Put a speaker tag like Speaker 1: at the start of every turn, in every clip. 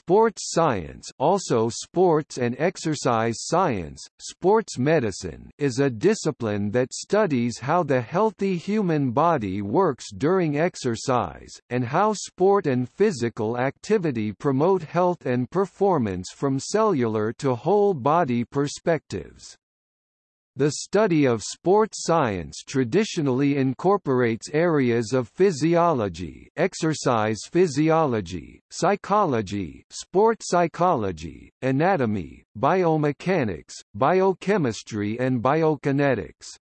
Speaker 1: Sports science also sports and exercise science, sports medicine is a discipline that studies how the healthy human body works during exercise, and how sport and physical activity promote health and performance from cellular to whole body perspectives. The study of sports science traditionally incorporates areas of physiology exercise physiology, psychology sport psychology, anatomy, biomechanics, biochemistry and biokinetics.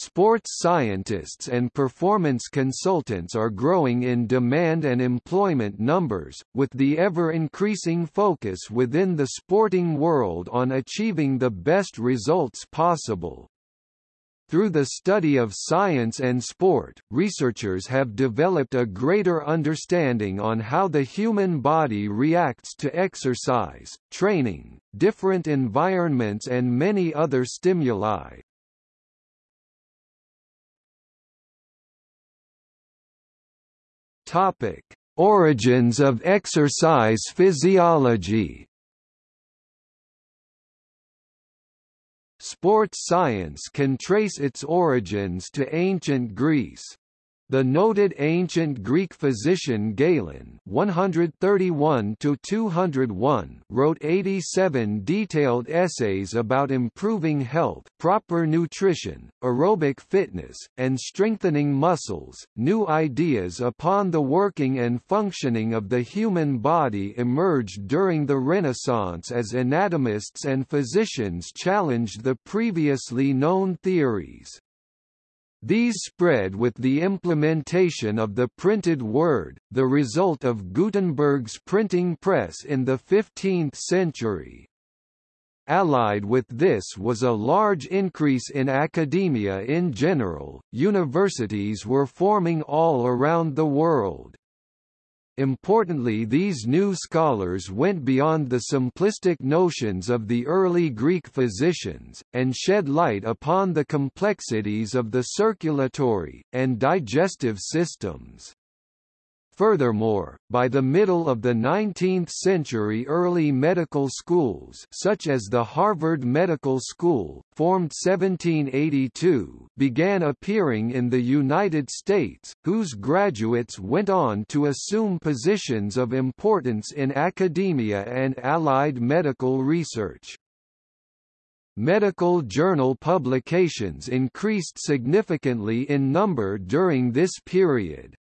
Speaker 1: Sports scientists and performance consultants are growing in demand and employment numbers, with the ever-increasing focus within the sporting world on achieving the best results possible. Through the study of science and sport, researchers have developed a greater understanding on how the human body reacts to exercise, training, different environments and many other stimuli. Topic: Origins of exercise physiology. Sports science can trace its origins to ancient Greece. The noted ancient Greek physician Galen (131–201) wrote 87 detailed essays about improving health, proper nutrition, aerobic fitness, and strengthening muscles. New ideas upon the working and functioning of the human body emerged during the Renaissance as anatomists and physicians challenged the previously known theories. These spread with the implementation of the printed word, the result of Gutenberg's printing press in the 15th century. Allied with this was a large increase in academia in general, universities were forming all around the world. Importantly these new scholars went beyond the simplistic notions of the early Greek physicians, and shed light upon the complexities of the circulatory, and digestive systems. Furthermore, by the middle of the 19th century early medical schools such as the Harvard Medical School, formed 1782, began appearing in the United States, whose graduates went on to assume positions of importance in academia and allied medical research. Medical journal publications increased significantly in number during this period.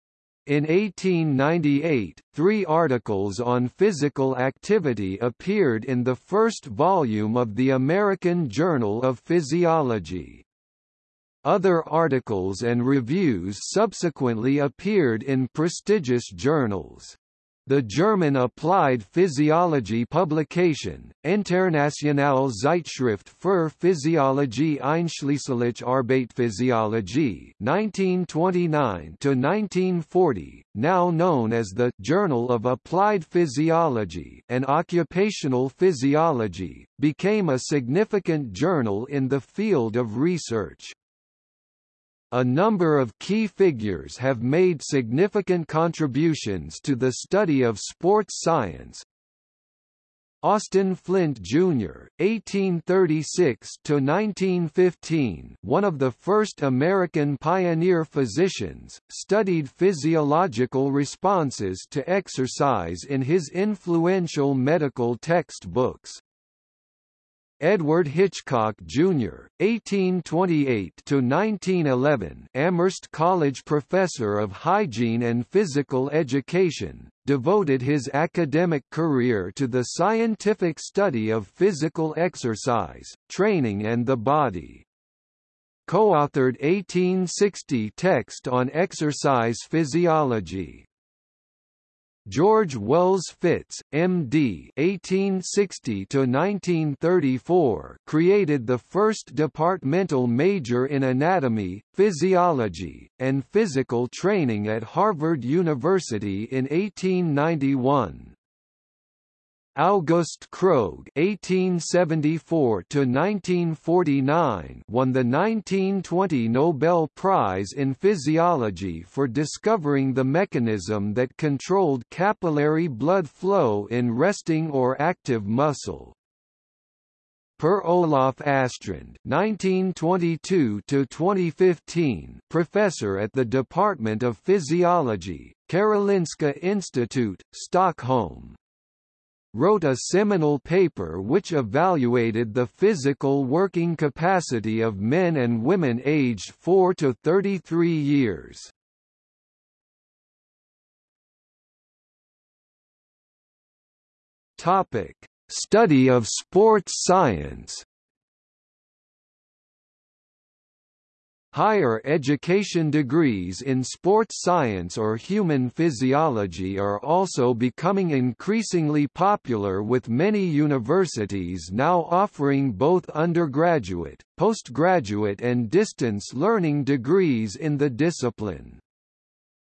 Speaker 1: In 1898, three articles on physical activity appeared in the first volume of the American Journal of Physiology. Other articles and reviews subsequently appeared in prestigious journals. The German applied physiology publication, Internationale Zeitschrift für Physiologie einschließlich Arbeitsphysiologie 1929–1940, now known as the Journal of Applied Physiology and Occupational Physiology, became a significant journal in the field of research. A number of key figures have made significant contributions to the study of sports science. Austin Flint Jr., 1836–1915 one of the first American pioneer physicians, studied physiological responses to exercise in his influential medical textbooks. Edward Hitchcock, Jr., 1828–1911 Amherst College professor of hygiene and physical education, devoted his academic career to the scientific study of physical exercise, training and the body. Co-authored 1860 text on exercise physiology. George Wells Fitz, M.D. (1860–1934), created the first departmental major in anatomy, physiology, and physical training at Harvard University in 1891. Auguste Krogh (1874–1949) won the 1920 Nobel Prize in Physiology for discovering the mechanism that controlled capillary blood flow in resting or active muscle. Per Olaf Astrand (1922–2015), professor at the Department of Physiology, Karolinska Institute, Stockholm wrote a seminal paper which evaluated the physical working capacity of men and women aged 4 to 33 years. Topic: Study of sports science Higher education degrees in sports science or human physiology are also becoming increasingly popular with many universities now offering both undergraduate, postgraduate and distance learning degrees in the discipline.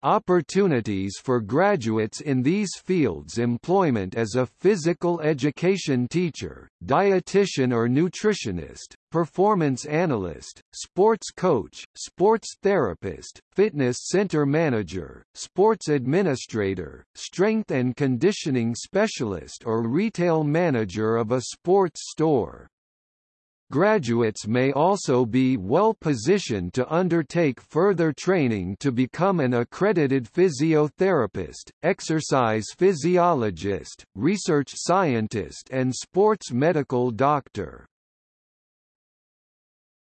Speaker 1: Opportunities for graduates in these fields employment as a physical education teacher, dietitian or nutritionist, performance analyst, sports coach, sports therapist, fitness center manager, sports administrator, strength and conditioning specialist or retail manager of a sports store. Graduates may also be well positioned to undertake further training to become an accredited physiotherapist, exercise physiologist, research scientist and sports medical doctor.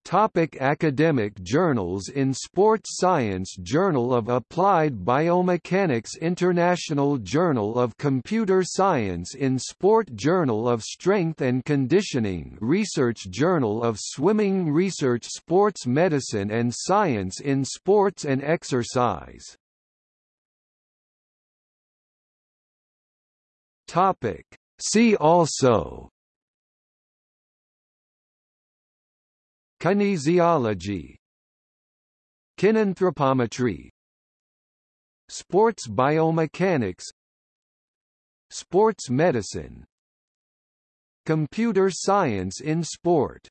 Speaker 1: Topic academic journals In Sports Science Journal of Applied Biomechanics International Journal of Computer Science In Sport Journal of Strength and Conditioning Research Journal of Swimming Research Sports Medicine and Science in Sports and Exercise Topic. See also Kinesiology. Kinanthropometry. Sports biomechanics. Sports medicine. Computer science in sport